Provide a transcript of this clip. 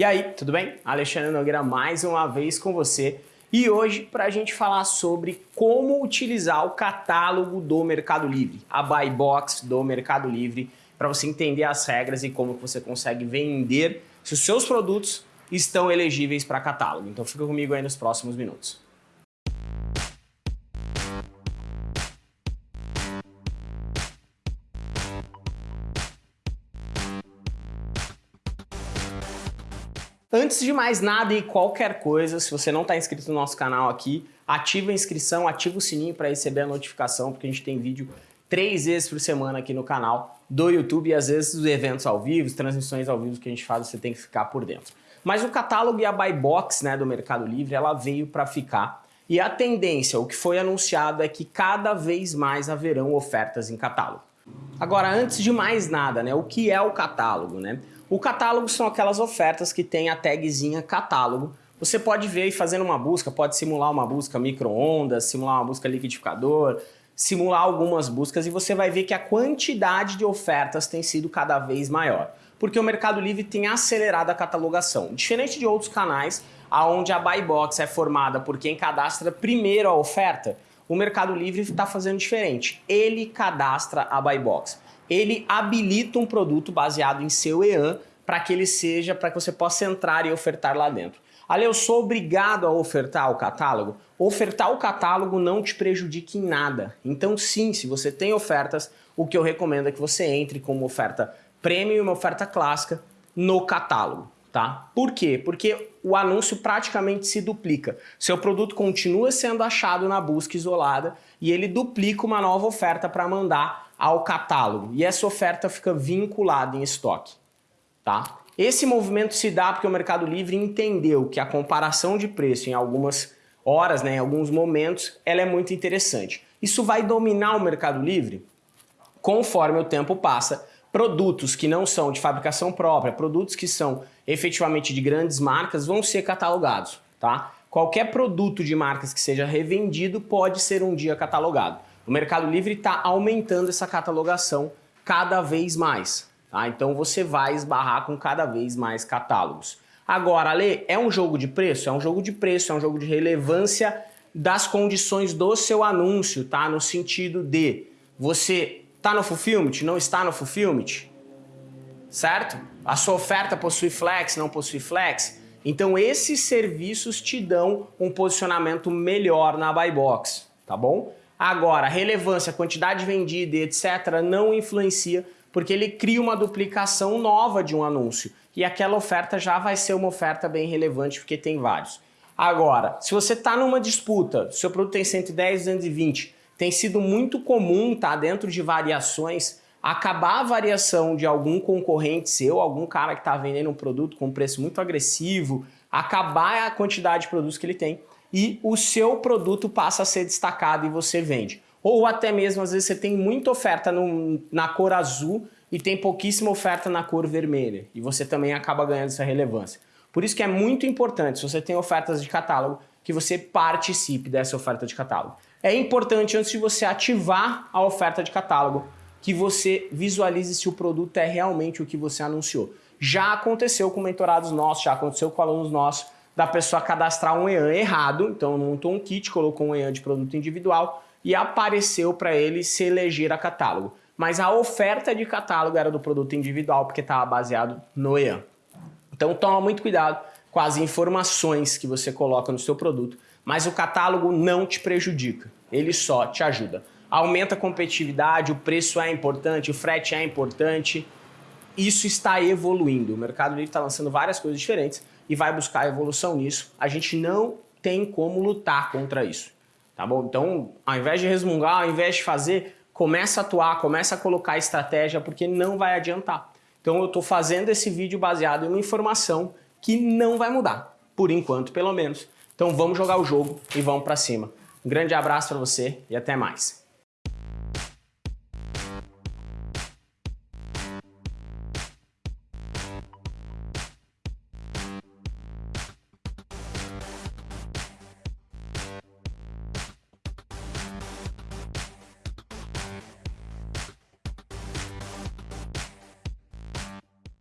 E aí, tudo bem? Alexandre Nogueira mais uma vez com você e hoje para a gente falar sobre como utilizar o catálogo do Mercado Livre, a Buy Box do Mercado Livre, para você entender as regras e como você consegue vender se os seus produtos estão elegíveis para catálogo. Então fica comigo aí nos próximos minutos. Antes de mais nada e qualquer coisa, se você não está inscrito no nosso canal aqui, ativa a inscrição, ativa o sininho para receber a notificação, porque a gente tem vídeo três vezes por semana aqui no canal do YouTube e às vezes os eventos ao vivo, transmissões ao vivo que a gente faz, você tem que ficar por dentro. Mas o catálogo e a buy box né, do Mercado Livre, ela veio para ficar e a tendência, o que foi anunciado é que cada vez mais haverão ofertas em catálogo. Agora, antes de mais nada, né, o que é o catálogo? Né? O catálogo são aquelas ofertas que tem a tagzinha catálogo. Você pode ver e fazendo uma busca, pode simular uma busca micro-ondas, simular uma busca liquidificador, simular algumas buscas e você vai ver que a quantidade de ofertas tem sido cada vez maior. Porque o Mercado Livre tem acelerado a catalogação. Diferente de outros canais, onde a buy box é formada por quem cadastra primeiro a oferta, o Mercado Livre está fazendo diferente. Ele cadastra a buy box ele habilita um produto baseado em seu EAN para que ele seja, para que você possa entrar e ofertar lá dentro. Ali eu sou obrigado a ofertar o catálogo? Ofertar o catálogo não te prejudica em nada. Então sim, se você tem ofertas, o que eu recomendo é que você entre com uma oferta premium e uma oferta clássica no catálogo. Tá? Por quê? Porque o anúncio praticamente se duplica. Seu produto continua sendo achado na busca isolada e ele duplica uma nova oferta para mandar ao catálogo e essa oferta fica vinculada em estoque. Tá? Esse movimento se dá porque o Mercado Livre entendeu que a comparação de preço em algumas horas, né, em alguns momentos, ela é muito interessante. Isso vai dominar o Mercado Livre conforme o tempo passa. Produtos que não são de fabricação própria, produtos que são efetivamente de grandes marcas vão ser catalogados. Tá? Qualquer produto de marcas que seja revendido pode ser um dia catalogado. O Mercado Livre está aumentando essa catalogação cada vez mais. Tá? Então você vai esbarrar com cada vez mais catálogos. Agora, Ale, é um jogo de preço? É um jogo de preço, é um jogo de relevância das condições do seu anúncio, tá? No sentido de você está no fulfillment, não está no fulfillment, certo? A sua oferta possui flex, não possui flex. Então esses serviços te dão um posicionamento melhor na buy box, tá bom? Agora, relevância, quantidade vendida, etc., não influencia porque ele cria uma duplicação nova de um anúncio e aquela oferta já vai ser uma oferta bem relevante porque tem vários. Agora, se você está numa disputa, seu produto tem 110, 220, tem sido muito comum, tá, dentro de variações, acabar a variação de algum concorrente seu, algum cara que está vendendo um produto com um preço muito agressivo, acabar a quantidade de produtos que ele tem e o seu produto passa a ser destacado e você vende. Ou até mesmo, às vezes, você tem muita oferta no, na cor azul e tem pouquíssima oferta na cor vermelha. E você também acaba ganhando essa relevância. Por isso que é muito importante, se você tem ofertas de catálogo, que você participe dessa oferta de catálogo. É importante, antes de você ativar a oferta de catálogo, que você visualize se o produto é realmente o que você anunciou. Já aconteceu com mentorados nossos, já aconteceu com alunos nossos, da pessoa cadastrar um EAN errado, então montou um kit, colocou um EAN de produto individual e apareceu para ele se eleger a catálogo. Mas a oferta de catálogo era do produto individual porque estava baseado no EAN. Então toma muito cuidado as informações que você coloca no seu produto, mas o catálogo não te prejudica, ele só te ajuda. Aumenta a competitividade, o preço é importante, o frete é importante, isso está evoluindo. O Mercado Livre está lançando várias coisas diferentes e vai buscar evolução nisso. A gente não tem como lutar contra isso, tá bom? Então, ao invés de resmungar, ao invés de fazer, começa a atuar, começa a colocar estratégia, porque não vai adiantar. Então eu estou fazendo esse vídeo baseado em uma informação que não vai mudar, por enquanto pelo menos. Então vamos jogar o jogo e vamos para cima. Um grande abraço para você e até mais.